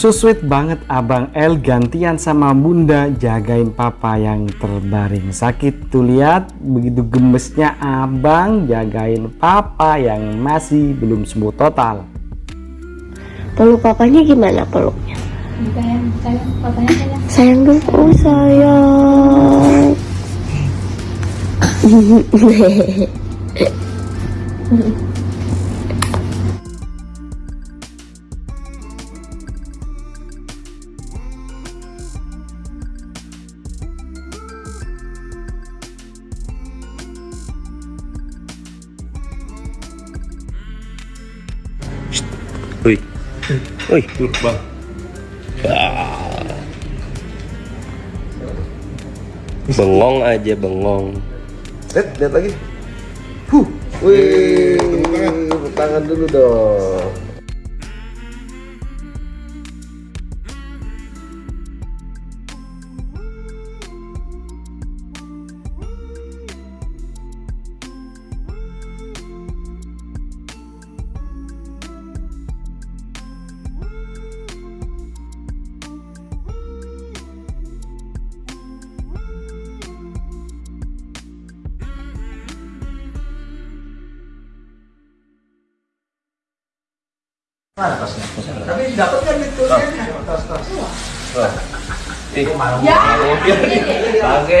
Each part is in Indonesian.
So sweet banget Abang El gantian sama Bunda jagain papa yang terbaring sakit. Tuh lihat begitu gemesnya Abang jagain papa yang masih belum sembuh total. Peluk papanya gimana peluknya? sayang sayang papanya sayang Sayang dulu oh, sayang. Wih, wih, bang. Ah. Bengong aja bengong. Lihat, lihat lagi. Huh. Wih, tepuk tangan dulu dong. Tapi dapat kan itu tas tas. Ih, ya. Oke.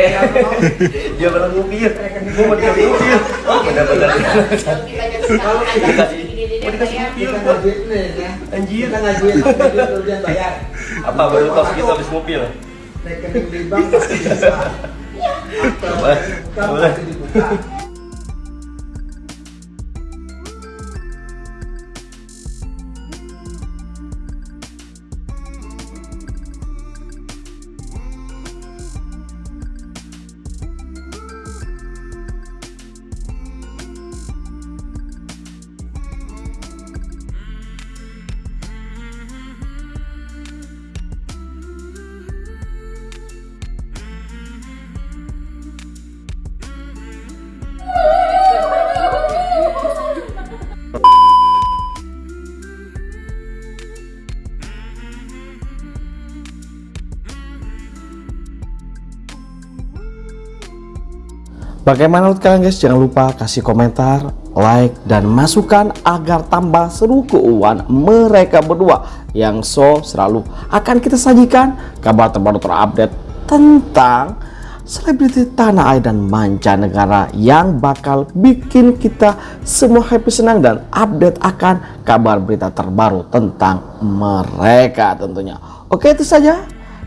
Dia pernah mobil. Gua mau dikasih mobil. Oh, benar-benar. Dikasih. Mau dikasih ya. Anjir. Kita ngajuin ngajuin kerugian bayar. Apa baru tos kita habis mobil? Rekening di bank pasti bisa. Coba. Boleh. Bagaimana menurut kalian guys? Jangan lupa kasih komentar, like, dan masukan agar tambah seru keuangan mereka berdua yang so selalu akan kita sajikan kabar terbaru terupdate tentang selebriti tanah air dan mancanegara yang bakal bikin kita semua happy senang dan update akan kabar berita terbaru tentang mereka tentunya. Oke itu saja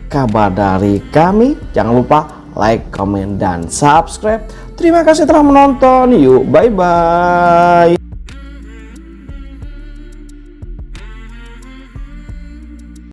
kabar dari kami. Jangan lupa like, comment, dan subscribe. Terima kasih telah menonton. Yuk, bye-bye.